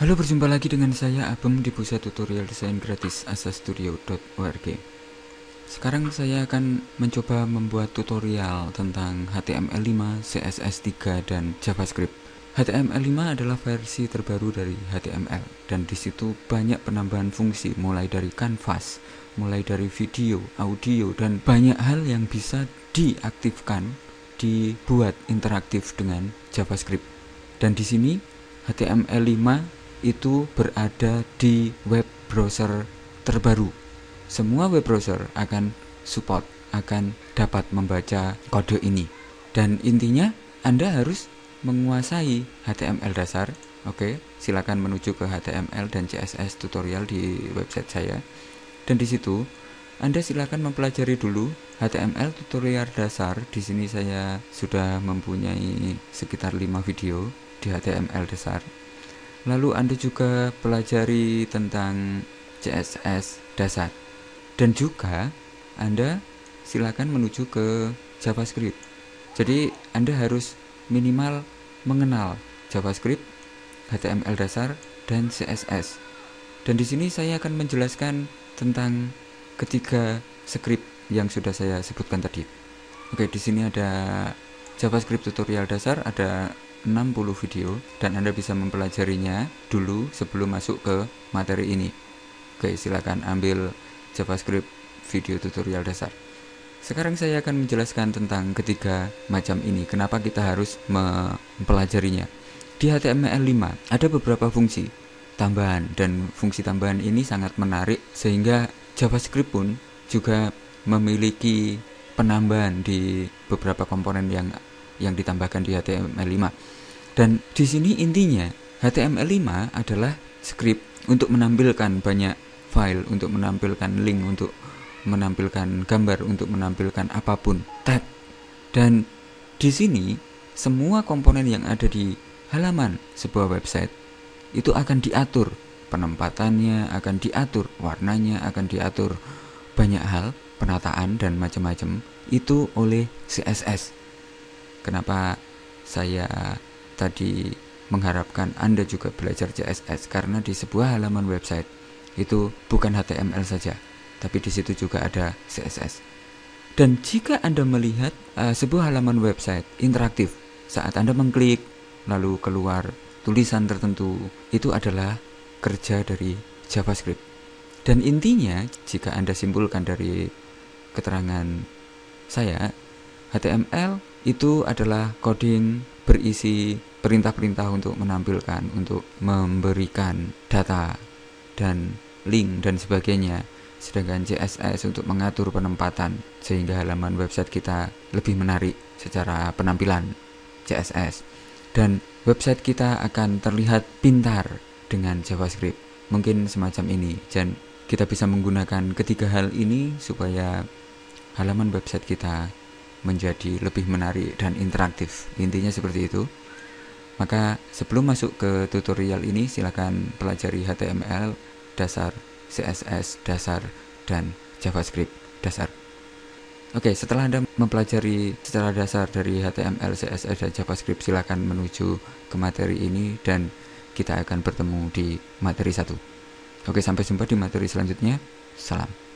Halo, berjumpa lagi dengan saya Abem di pusat tutorial desain gratis asastudio.org. Sekarang saya akan mencoba membuat tutorial tentang HTML5, CSS3, dan JavaScript. HTML5 adalah versi terbaru dari HTML dan di situ banyak penambahan fungsi mulai dari kanvas, mulai dari video, audio dan banyak hal yang bisa diaktifkan dibuat interaktif dengan JavaScript. Dan di sini HTML5 itu berada di web browser terbaru. Semua web browser akan support, akan dapat membaca kode ini. Dan intinya Anda harus menguasai HTML dasar. Oke, silakan menuju ke HTML dan CSS tutorial di website saya. Dan di situ anda silakan mempelajari dulu HTML tutorial dasar. Di sini saya sudah mempunyai sekitar 5 video di HTML dasar Lalu Anda juga pelajari tentang CSS dasar. Dan juga Anda silakan menuju ke JavaScript. Jadi Anda harus minimal mengenal JavaScript, HTML dasar, dan CSS. Dan di sini saya akan menjelaskan tentang ketiga script yang sudah saya sebutkan tadi. Oke, di sini ada JavaScript tutorial dasar, ada 60 video dan Anda bisa mempelajarinya dulu sebelum masuk ke materi ini. Oke, silakan ambil JavaScript video tutorial dasar. Sekarang saya akan menjelaskan tentang ketiga macam ini. Kenapa kita harus mempelajarinya? Di HTML5 ada beberapa fungsi tambahan dan fungsi tambahan ini sangat menarik sehingga JavaScript pun juga memiliki penambahan di beberapa komponen yang yang ditambahkan di HTML5. Dan di sini intinya HTML5 adalah script untuk menampilkan banyak file, untuk menampilkan link, untuk menampilkan gambar, untuk menampilkan apa pun, tag. Dan di sini semua komponen yang ada di halaman sebuah website itu akan diatur penempatannya, akan diatur warnanya, akan diatur banyak hal, penataan dan macam-macam itu oleh CSS Kenapa saya tadi mengharapkan Anda juga belajar CSS karena di sebuah halaman website itu bukan HTML saja, tapi di situ juga ada CSS. Dan jika Anda melihat uh, sebuah halaman website interaktif saat Anda mengklik lalu keluar tulisan tertentu, itu adalah kerja dari JavaScript. Dan intinya jika Anda simpulkan dari keterangan saya, HTML itu adalah coding berisi perintah-perintah untuk menampilkan, untuk memberikan data dan link dan sebagainya. Sedangkan CSS untuk mengatur penempatan sehingga halaman website kita lebih menarik secara penampilan CSS. Dan website kita akan terlihat pintar dengan JavaScript. Mungkin semacam ini dan kita bisa menggunakan ketiga hal ini supaya halaman website kita menjadi lebih menarik dan interaktif. Intinya seperti itu. Maka sebelum masuk ke tutorial ini silakan pelajari HTML dasar, CSS dasar dan JavaScript dasar. Oke, setelah Anda mempelajari secara dasar dari HTML, CSS dan JavaScript silakan menuju ke materi ini dan kita akan bertemu di materi satu. Oke, sampai jumpa di materi selanjutnya. Salam.